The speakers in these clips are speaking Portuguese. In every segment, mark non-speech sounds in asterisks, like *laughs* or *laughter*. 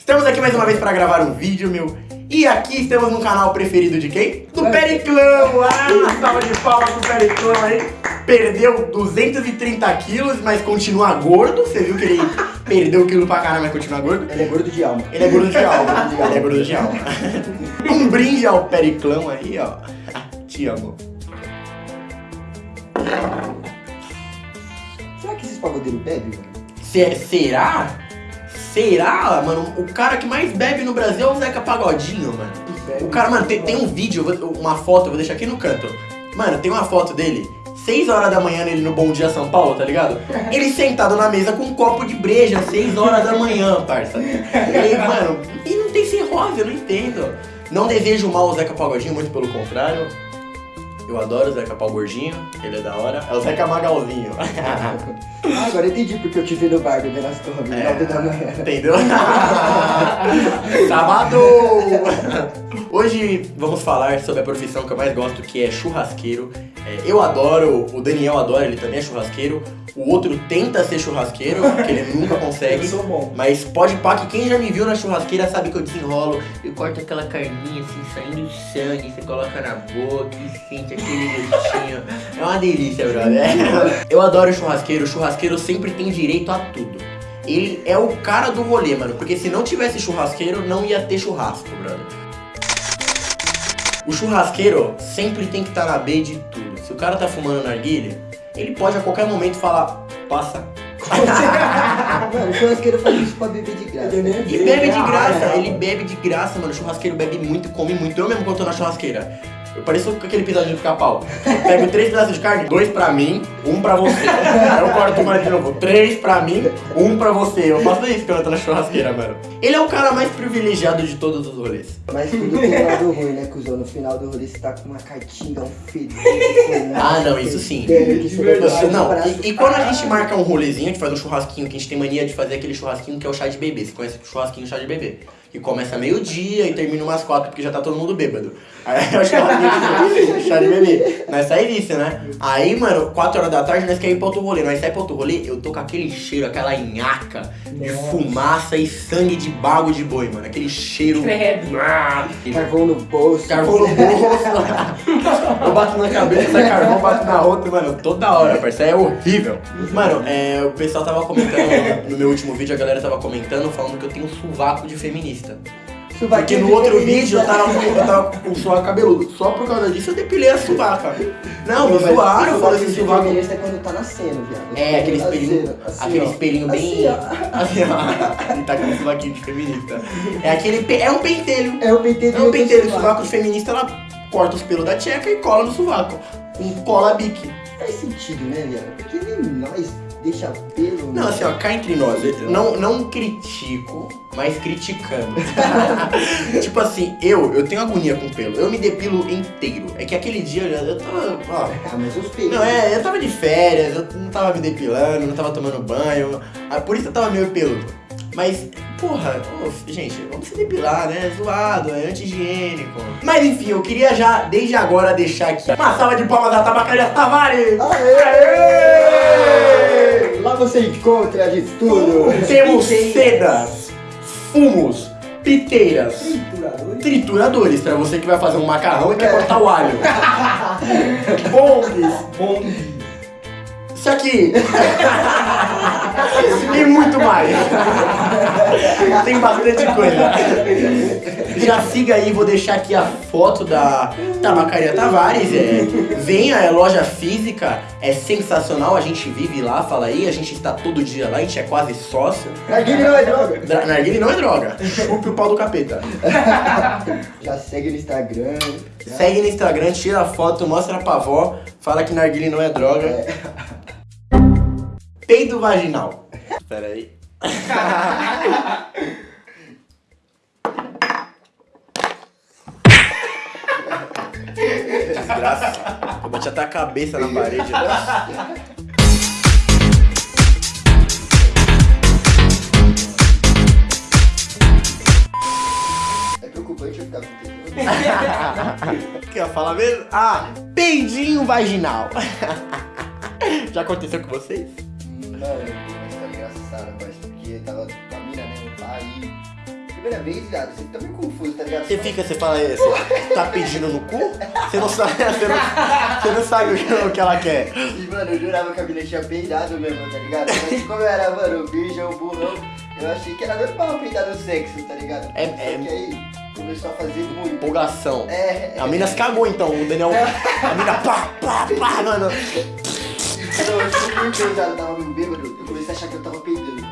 Estamos aqui mais uma vez para gravar um vídeo, meu. E aqui estamos no canal preferido de quem? Do Periclão! Ah, salva de palmas pro Periclão aí. Perdeu 230 quilos, mas continua gordo. Você viu que ele *laughs* perdeu quilo pra caramba, mas continua gordo? Ele é gordo de alma. Ele é gordo de alma. *laughs* Ele é gordo de alma. *laughs* Um brinde ao Periclão aí, ó. Te amo. Será que esses pagodeiros bebem? Se- será? Será, mano? O cara que mais bebe no Brasil é o Zeca Pagodinho, mano. O cara, mano, tem, tem um vídeo, vou- uma foto, eu vou deixar aqui no canto. Mano, tem uma foto dele, 6 horas da manhã nele no Bom Dia São Paulo, tá ligado? *laughs* Ele sentado na mesa com um copo de breja, 6 horas da manhã, parça. E, mano, e não tem cirrose, eu não entendo. Não desejo mal ao Zeca Pagodinho, muito pelo contrário. Eu adoro o Zeca Pau Gordinho, ele é da hora. É o Zeca Magalzinho. *laughs* Ah, agora entendi porque eu te vi no bar bebendo as torres, É. 9 da manhã. Entendeu? *laughs* Sábado! *laughs* Hoje vamos falar sobre a profissão que eu mais gosto, que é churrasqueiro. É, eu adoro, o Daniel adora, ele também é churrasqueiro. O outro tenta ser churrasqueiro, *laughs* porque ele nunca consegue. Eu sou bom. Mas pode pá que quem já me viu na churrasqueira sabe que eu desenrolo. Eu corto aquela carninha assim, saindo sangue, você coloca na boca e sente aquele gostinho. *laughs* É uma delícia, brother. *laughs* Eu adoro churrasqueiro, o churrasqueiro sempre tem direito a tudo. Ele é o cara do rolê, mano, porque se não tivesse churrasqueiro, não ia ter churrasco, brother. O churrasqueiro sempre tem que estar na B de tudo. Se o cara tá fumando narguilha, ele pode a qualquer momento falar, passa, *laughs* Mano, o churrasqueiro faz isso pra beber de graça. E bebe de graça, ele bebe de graça, mano. O churrasqueiro bebe muito, come muito. Eu mesmo quando tô na churrasqueira. Eu pareço com aquele episódio do pica-pau. Eu Pego três pedaços de carne, dois pra mim, um pra você. Aí eu corto mais de novo, três pra mim, um pra você. Eu faço isso quando eu tô na churrasqueira, mano. Ele é o cara mais privilegiado de todos os rolês. Mas tudo tem um lado ruim, né, cuzão? No final do rolê você tá com uma cartinga, um fedor. Ah, não, isso sim. Não, e, e quando a gente marca um rolezinho, a gente faz um churrasquinho, que a gente tem mania de fazer aquele churrasquinho que é o chá de bebê. Você conhece o churrasquinho chá de bebê? Que começa meio-dia e termina umas quatro, porque já tá todo mundo bêbado. Aí é o churrasquinho de chá de bebê. Nós sai disso, né? Aí, mano, quatro horas da tarde nós queremos ir pra outro rolê. Nós sai pra outro rolê, eu tô com aquele cheiro, aquela nhaca de fumaça e sangue de bago de boi, mano. Aquele cheiro. Ah, Carvão no bolso. Carvão no bolso. *laughs* eu bato na cabeça, *laughs* sai carvão, bato na outra, mano, toda hora, parceiro. É horrível. Mano, é, o pessoal tava comentando no meu último vídeo, a galera tava comentando, falando que eu tenho um sovaco de feminista. Porque no outro vídeo eu tava, com- eu tava com o cabeludo. Só por causa disso eu depilei a sovaca. Não, me zoaram, eu esse sovaco. feminista é quando tá nascendo, viado. É, aquele espelhinho, Nascendo, assim, aquele espelhinho bem. Assim, ó. Assim. Ele *laughs* tá com um sovaquinho de feminista. É aquele. pe- É um pentelho. É o pentelho É um pentelho sovaco de feminista, ela corta os pelos da tcheca e cola no sovaco. Com cola bique. Faz sentido, né, viado? Porque nem nós deixa pelo. Não, né? assim, ó, cá entre nós, não, não critico, mas criticando. *laughs* tipo assim, eu, eu tenho agonia com pelo, eu me depilo inteiro. É que aquele dia eu, eu tava, ó, Ah, mas os pelos. Não, é, eu tava de férias, eu não tava me depilando, não tava tomando banho, ah, por isso eu tava meio peludo. Mas, porra, ô, gente, vamos se depilar, né? Zoado, é anti-higiênico. Mas enfim, eu queria já, desde agora, deixar aqui uma salva de palmas da Tabacaria Tavares! Aê! Lá você encontra de tudo. Temos sedas, fumos, piteiras, trituradores, pra você que vai fazer um macarrão e quer cortar o alho. *laughs* Bongs, bongs. Isso aqui. *laughs* e muito mais. Tem bastante coisa. Já siga aí, vou deixar aqui a foto da Tabacaria Tavares. É, venha, é loja física, é sensacional. A gente vive lá, fala aí, a gente está todo dia lá, a gente é quase sócio. Narguilha não é droga. Dra- Narguile não é droga. Chupe o pau do capeta. *laughs* Já segue no Instagram. Segue no Instagram, tira a foto, mostra pra avó, fala que narguile não é droga. Peido vaginal. Pera aí. *laughs* Desgraça. Eu bati até a cabeça na parede. É preocupante eu ficar com. O que eu ia falar mesmo? Ah, peidinho vaginal. *laughs* Já aconteceu com vocês? Mano, mas tá engraçado, mas porque tava com a mina, né? Aí primeira vez, viado, você fica meio confuso, tá ligado? Você fica, você fala, você tá pedindo no cu? Você não sabe, *laughs* você não, você não sabe o que- o ela quer. E, mano, eu jurava que a mina tinha peidado mesmo, tá ligado? Mas como eu era, mano, virgem, burrão, eu achei que era normal peidar no sexo, tá ligado? É- Só é- que aí começou a fazer muito. Empolgação. É, A mina se cagou então, o Daniel. *laughs* A mina pá, pá, pá, mano. Então, eu fui muito pesado, eu tava muito bêbado, eu comecei a achar que eu tava peidando. *laughs*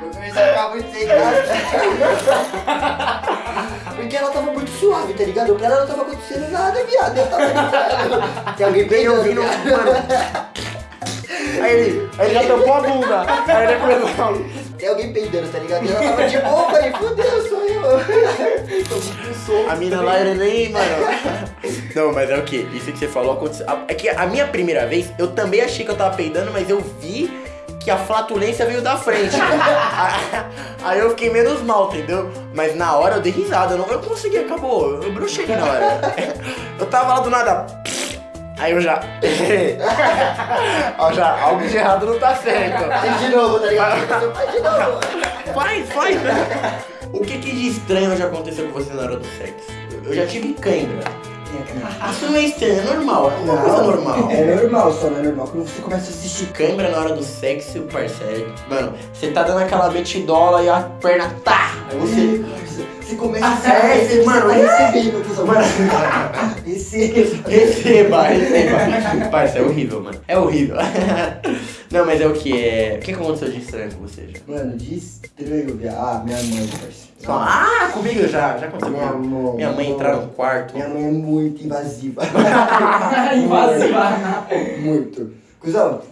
Eu comecei a ficar muito sem graça. Porque ela tava muito suave, tá ligado? Pra ela não tava acontecendo nada, viado. Eu tava ligado. Tem alguém Bem peidando, ouvindo, mano. Aí ele, aí ele já tampou a bunda. Aí ele começou. Tem alguém peidando, tá ligado? E ela tava de boa, eu falei, fudeu, sou eu. *laughs* Tô muito solto. A mina lá era nem, mano. Não, mas é o que? Isso que você falou aconteceu. É que a minha primeira vez, eu também achei que eu tava peidando, mas eu vi que a flatulência veio da frente. *laughs* Aí eu fiquei menos mal, entendeu? Mas na hora eu dei risada, eu não eu consegui, acabou. Eu bruxei na hora. Eu tava lá do nada. Aí eu já. *laughs* Ó, já, algo de errado não tá certo. Faz de novo, tá ligado? Faz de novo. Faz, faz. O que, que de estranho já aconteceu com você na hora do sexo? Eu já tive cãibra. Isso não é estranho, é normal, é uma coisa normal. É normal, só não é normal quando você começa a assistir. Cãibra na hora do sexo, parceiro. Mano, você tá dando aquela metidola e a perna tá. Aí você. Você começa Ah, é, você mano, tá é. recebendo, cuzão. Receba. Receba, receba. Parça, é horrível, mano. É horrível. *laughs* Não, mas é o que? É... O que aconteceu de estranho com você já? Mano, de estranho, viado. Ah, minha mãe, parceiro. Ah, comigo já, já aconteceu Minha mãe. Minha mãe entrar no quarto. Minha mãe é muito invasiva. *laughs* Invasiva. Muito. Cusão,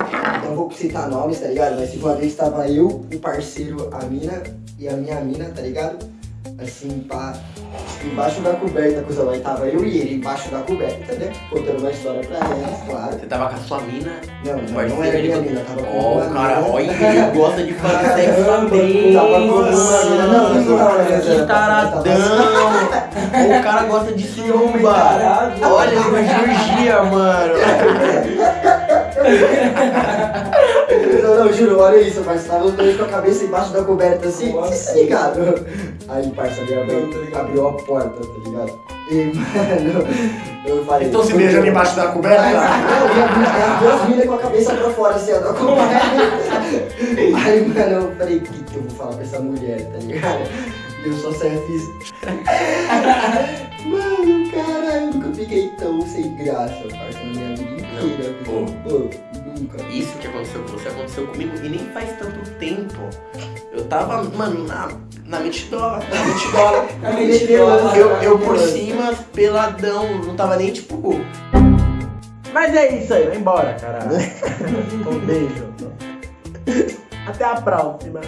não vou citar nomes, tá ligado? Mas se uma vez tava eu, o parceiro, a mina e a minha mina, tá ligado? Assim, pá, embaixo da coberta, cuzão. Aí tava eu e ele embaixo da coberta, entendeu? Contando uma história pra elas, claro. Você tava com a sua mina. Não, não, não era minha mina, tava com Ó, uma o cara, mina. olha, ele gosta de fazer *laughs* sexo também. tava com uma mina. Não, não Que taradão. O cara gosta de. Tarado. Olha, ele cirurgia, mano. *laughs* *laughs* Não, não, juro, olha isso, parça. Tava os dois com a cabeça embaixo da coberta assim, Nossa. tá ligado? Aí, parça, minha mãe Não, tá abriu a porta, tá ligado? E, mano, eu falei. Então se beijando embaixo da coberta. Não, e a- as duas minas com a cabeça pra fora, assim, ó, da coberta. Aí, mano, eu falei, o que que eu vou falar pra essa mulher, tá ligado? E eu só saí fiz. Mano, caralho, eu nunca fiquei tão sem graça, parça, na minha vida inteira. Não. Pô, nunca. Isso que aconteceu com você aconteceu comigo e nem faz tanto tempo. Eu tava, mano, na, na metidola, na metidola. *laughs* Na metidola. Eu, eu por cima, peladão, não tava nem tipo. Mas é isso aí, vai embora, caralho. *laughs* um beijo. Até a próxima.